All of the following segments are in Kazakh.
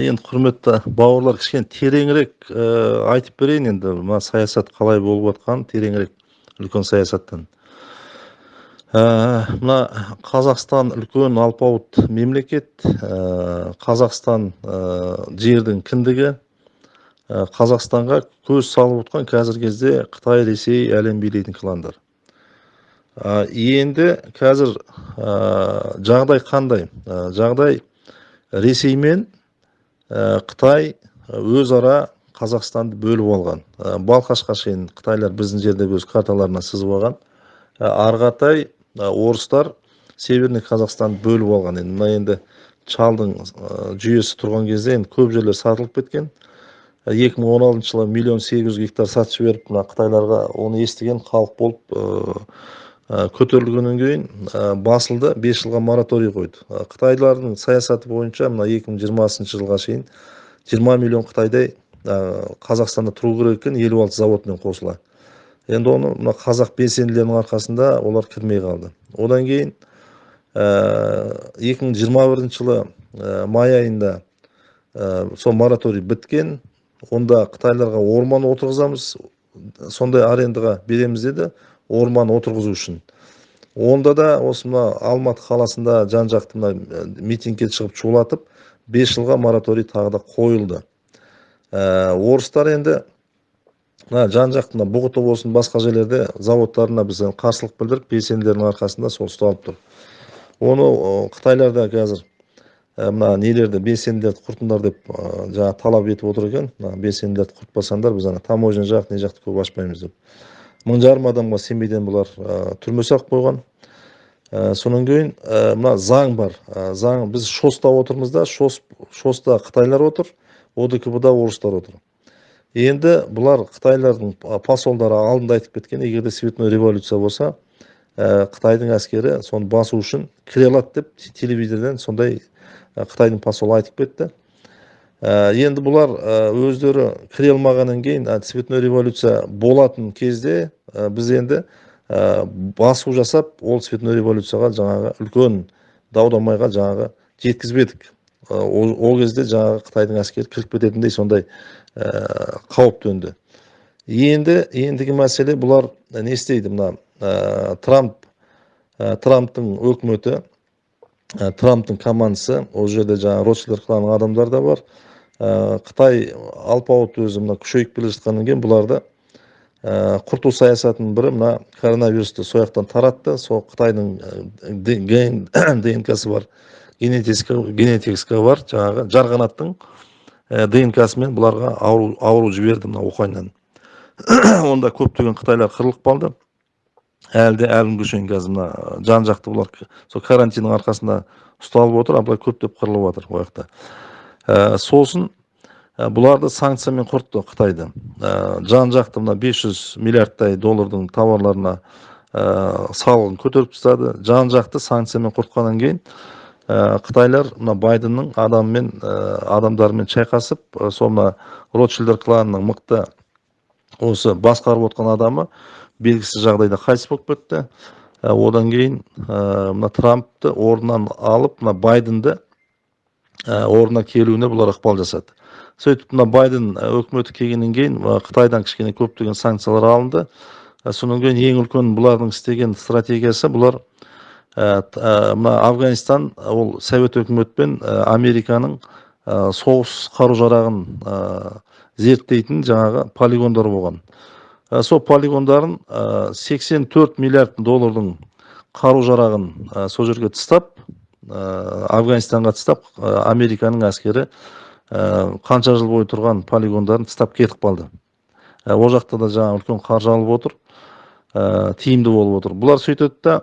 енді құрметті бауырлар кішкене тереңірек айтып берейін енді. Мына саясат қалай болып жатқанын тереңірек үлкен саясаттан. Мына қазақстан үлкен алпауыт мемлекет. Қазақстан жердің кіндігі. Қазақстанға көз салып отқан қазіргі кезде қытай ресей әлем билейтін кландар. Енді қазір жағдай қандай? Жағдай ресей мен қытай өзара қазақстанды бөліп алған. Балқашқа шейін қытайлар біздің жерде өз карталарына сызып алған. Ары қаратай орыстар северный қазақстанды бөліп алған. Енді мына енді чалдың жүйесі тұрған кезде енді көп жерлер сатылып кеткен. 2016 жылы миллион сегіз жүз гектар сатып жіберіп мына қытайларға оны естіген халық болып көтерілгеннен кейін басылды 5 жылға мораторий қойды. Қытайлардың саясаты бойынша мына 2020 жылға шейін 20 миллион қытайдай қазақстанда тұру керек екен елу алты заводпен қосыла. Енді оны мына қазақ белсенділерінің арқасында олар кірмей қалды. Одан кейін екі мың жиырма бірінші жылы май айында сол мораторий біткен онда қытайларға орман отырғызамыз сондай арендаға береміз деді. Орман отырғызу үшін. Онда да осы мына алматы қаласында жан жақты мына митингке шығып шулатып бес жылға мораторий тағы да қойылды. Ә, орыстар енді мына жан жақты мына бұғыты болсын басқа жерлерде заводтарына біз қарсылық білдіріп белсенділердің арқасында сол ұсталып тұр. Оны қытайлар да қазір мына нелерді белсенділерді құртыңдар деп жаңағы талап етіп отыр екен. Мына белсенділерді құртпасаңдар біз ана таможня жақ не жақты көп ашпаймыз деп. Мың жарым адамға семейден бұлар түрме салып қойған содан кейін мына заң бар. Заң біз шоста отырмыз да шос шоста қытайлар отыр одкб да орыстар отыр енді бұлар қытайлардың посолдары алдында айтып кеткен егер де революция болса қытайдың әскері соны басу үшін кіре алады деп телевизордан сондай қытайдың посолы айтып кетті. Ә, енді бұлар ә, өздері кіре алмағаннан кейін цветной революция болатын кезде ә, біз енді басу жасап ол цветной революцияға жаңағы үлкен дау дамайға жаңағы жеткізбедік. Ол, кезде жаңағы қытайдың әскері кіріп кететіндей сондай қауіп төнді. Енді ендігі мәселе бұлар не істейді мына трамп трамптың өкіметі трамптың командасы ол жерде жаңағы ротшильдер кланының адамдары да бар. Қытай алпауыт өзі мына күшейіп келе жатқаннан кейін бұларды құрту саясатының бірі мына коронавирусты сол жақтан таратты. Сол қытайдың днксы бар генетикасы бар жаңағы жарғанаттың днксымен бұларға ауру, ауру жіберді мына уханьнан. Онда көптеген қытайлар қырылып қалды. Әлі де әлі күнге шейін қазір мына жан жақты бұлар сол карантиннің арқасында ұсталып отыр а былай көптеп қырылып жатыр ол жақта. Ә, сосын ә, бұларды санкциямен құртты қытайды ә, жан жақты мына 500 миллиардтай доллардың тауарларына ә, салығын көтеріп тастады. Жан жақты санкциямен құртқаннан кейін ә, қытайлар мына байденнің адамымен ә, адамдарымен шайқасып ә, сол мына ротшильдер кланының мықты осы басқарып отқан адамы белгісіз жағдайда қайтыс болып кетті. Одан кейін мына трампты орнынан алып мына байденді орнына келуіне бұлар ықпал жасады. Сөйтіп мына байден өкіметі келгеннен кейін қытайдан кішкене көптеген санкциялар алынды. Ә, содан кейін ең үлкен бұлардың істеген стратегиясы бұлар мына афганистан ол совет өкіметпен американың соғыс қару жарағын зерттейтін жаңағы полигондар болған. Сол полигондарын 84 миллиард доллардың қару жарағын сол жерге тастап Э, афганистанға тастап э, американың әскері э, қанша жыл бойы тұрған полигондарын тастап кетіп қалды. Ол жақта да жаңағы үлкен қаржы алып отыр тиімді болып отыр. Бұлар сөйтеді да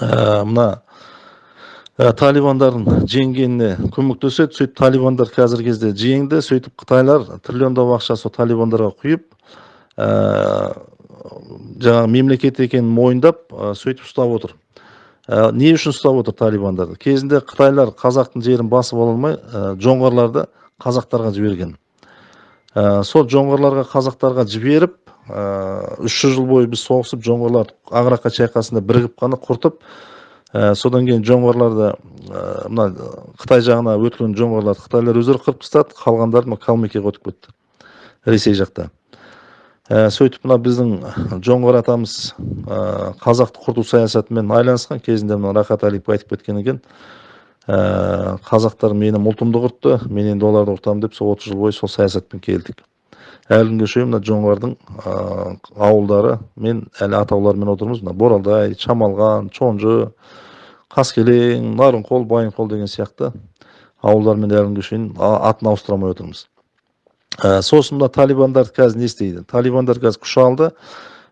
мына талибандардың жеңгеніне көмектеседі. Сөйтіп талибандар қазіргі кезде жеңді. Сөйтіп қытайлар триллиондап ақша сол талибандарға құйып жаңағы мемлекет екенін мойындап сөйтіп ұстап отыр. Ә, не үшін ұстап отыр талибандарды кезінде қытайлар қазақтың жерін басып ала алмай ә, жоңғарларды қазақтарға жіберген. Ә, сол жоңғарларға қазақтарға жіберіп үш жүз жыл бойы біз соғысып жоңғарлар ағрақа шайқасында бірігіп қана құртып ә, содан кейін жоңғарларды ә, мына қытай жағына өткен жоңғарларды қытайлар өздері қырып тастады қалғандары мына калмыкияға өтіп кетті ресей жақта сөйтіп мына біздің жоңғар атамыз ә, қазақты құрту саясатымен айналысқан кезінде мына рахат әлиев айтып кеткен екен ә, қазақтар менің ұлтымды құртты мен енді оларды құртамын деп сол отыз жыл бойы сол саясатпен келдік. Әлі күнге шейін мына жоңғардың ауылдары мен әлі атауларымен отырмыз. Мына боралдай шамалған чонжы қаскелең нарынқол байынқол деген сияқты ауылдармен әлі күнге шейін атын ауыстыра алмай отырмыз. Ә, сосын мына талибандар қазір не істейді? Талибандар қазір күш алды.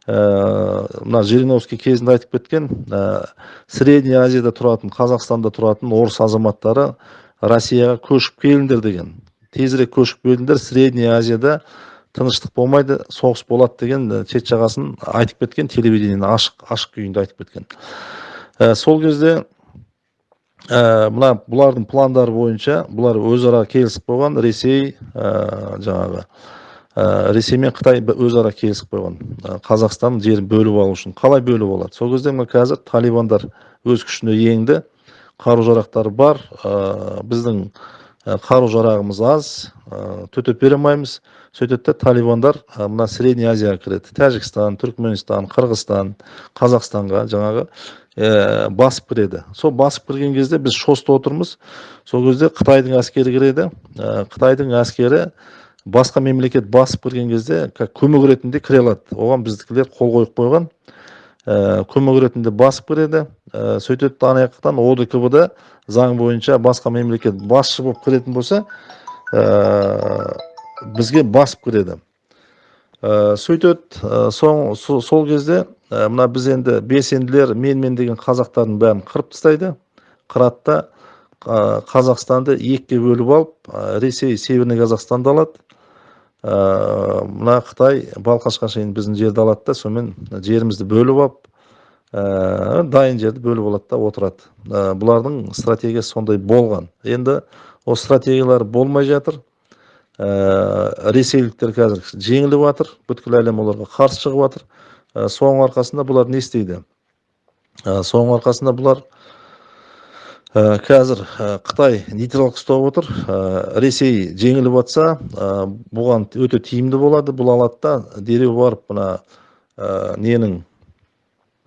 Ә, мына жириновский кезінде айтып кеткен ә, средний азияда тұратын қазақстанда тұратын орыс азаматтары россияға көшіп келіңдер деген. Тезірек көшіп келіңдер. Средний азияда тыныштық болмайды соғыс болады деген шет жағасын айтып кеткен телевидениені ашық ашық күйінде айтып кеткен. Ә, сол кезде ә, мына бұлардың пландары бойынша бұлар өзара келісіп қойған ресей ә, жаңағы ә, ресей мен қытай өзара келісіп қойған. Ә, қазақстан жерін бөліп алу үшін қалай бөліп алады? Сол кезде мына қазір талибандар өз күшіне енді. Қару жарақтары бар. Ә, біздің қару жарағымыз аз. Төтеп бере алмаймыз. Сөйтеді да талибандар мына средний азияға кіреді. Тәжікстан түркменстан қырғызстан қазақстанға жаңағы ә, басып кіреді сол басып кірген кезде біз шоста отырмыз. Сол кезде қытайдың әскері кіреді ә, қытайдың әскері басқа мемлекет басып кірген кезде как көмек ретінде кіре алады. Оған біздікілер қол қойып қойған. Ә, көмек ретінде басып кіреді. Ә, сөйтеді ана жақтан одкб да заң бойынша басқа мемлекет басшы болып кіретін болса ә, бізге басып кіреді. Ә, сөйтеді ә, сол, кезде мына біз енді белсенділер менмен деген қазақтардың бәрін қырып тастайды. Ә, қазақстанды екіге бөліп алып ресей северный қазақстанды алады. Ә, мына қытай балқашқа шейін біздің жерді алады да сонымен жерімізді бөліп алып ә, дайын жерді бөліп алады да отырады. Ә, бұлардың стратегиясы сондай болған. Енді осы стратегиялар болмай жатыр. Ә, ресейліктер қазір жеңіліп жатыр бүткіл әлем оларға қарсы шығып жатыр соның арқасында бұлар не істейді? Ә, соның арқасында бұлар ә, қазір ә, қытай нейтралдық ұстап отыр. Ә, ресей жеңіліп жатса бұған өте тиімді болады. Бұл алады да дереу барып мына ненің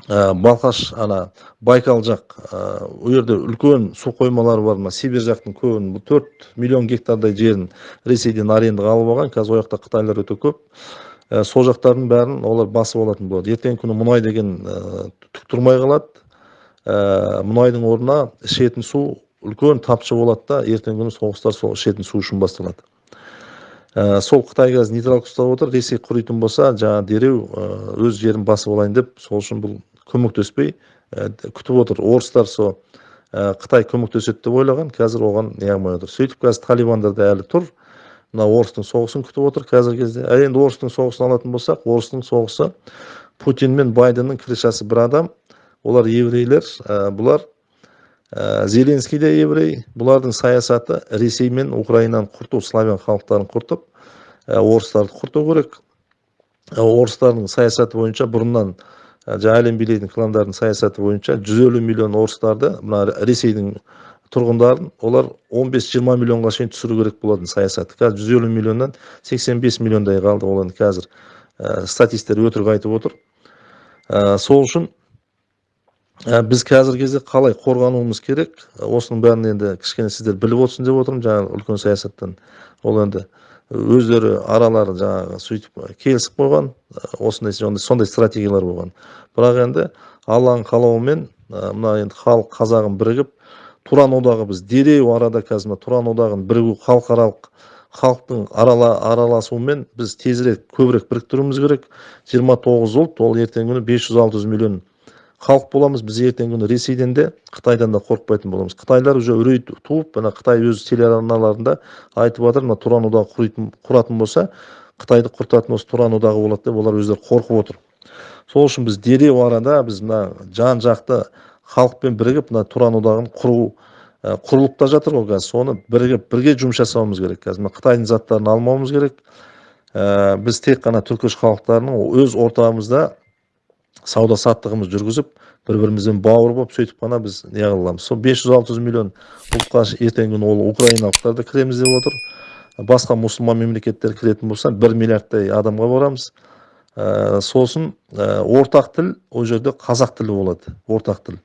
балқаш ана байкал жақ ол жерде үлкен су қоймалары бар. Мына сибирь жақтың көбін төрт миллион гектардай жерін ресейден арендаға алып алған. Қазір ол жақта қытайлар өте көп. Ә, сол жақтардың бәрін олар басып алатын болады. Ертеңгі күні мұнай деген ә, түк тұрмай қалады. Ә, мұнайдың орнына ішетін су үлкен тапшы болады да ертеңгі күні соғыстар сол ішетін су үшін басталады. Ә, сол қытай қазір нейтралдық ұстап отыр ресей құритын болса жаңағы дереу өз жерін басып алайын деп сол үшін бұл көмектеспей ә, күтіп отыр. Орыстар сол қытай көмектеседі деп ойлаған қазір оған не қылмай отыр. Сөйтіп қазір талибандар да әлі тұр. Мына орыстың соғысын күтіп отыр қазіргі кезде. Ал енді орыстың соғысын алатын болсақ орыстың соғысы путин мен байденнің крышасы бір адам. Олар еврейлер ә, бұлар ә, зеленский де еврей. Бұлардың саясаты ресей мен украинаны құрту славян халықтарын құртып ә, орыстарды құрту керек. Ә, орыстардың саясаты бойынша бұрыннан жаңа әлем билейтін саясаты бойынша 150 миллион орыстарды мына ресейдің тұрғындарын олар 15-20 миллионға шейін түсіру керек болатын саясаты қазір 150 миллионнан 85 миллиондай қалды олар қазір ә, статистер өтірік айтып отыр. Ә, сол үшін ә, біз қазіргі кезде қалай қорғануымыз керек? Осының бәрін енді кішкене сіздер біліп отырсын деп отырмын. Жаңағы үлкен саясаттан ол енді өздері аралары жаңағы сөйтіп келісіп қойған осындай сондай стратегиялар болған. Бірақ енді алланың қалауымен мына енді халық қазағын бірігіп туран одағы біз дереу арада қазір мына туран одағын бірігу халықаралық халықтың арала, араласуымен біз тезірек көбірек біріктіруіміз керек. 29 ұлт ол ертеңгі күні 500-600 миллион халық боламыз. Біз ертеңгі күні ресейден де қытайдан да қорықпайтын боламыз. Қытайлар уже үрей туып мына қытай өз телеарналарында айтып жатыр мына туран одағы құратын болса қытайды құртатын осы туран одағы болады деп олар өздері қорқып отыр. Сол үшін біз дереу арада біз мына жан жақты халықпен бірігіп мына туран одағын құру құрылып та жатыр ғой қазір. Соны бірігіп бірге жұмыс жасауымыз керек қазір. Мына қытайдың заттарын алмауымыз керек. Ә, біз тек қана түркіш халықтарының өз ортамызда сауда саттығымызды жүргізіп бір бірімізбен бауыр болып сөйтіп қана біз не аламыз сол бес жүз алты жүз миллион ұлтқа ертеңгі күні ол украиналықтар да кіреміз деп отыр. Басқа мұсылман мемлекеттер кіретін болса бір миллиардтай адамға барамыз ә, сосын ә, ортақ тіл ол жерде қазақ тілі болады ортақ тіл.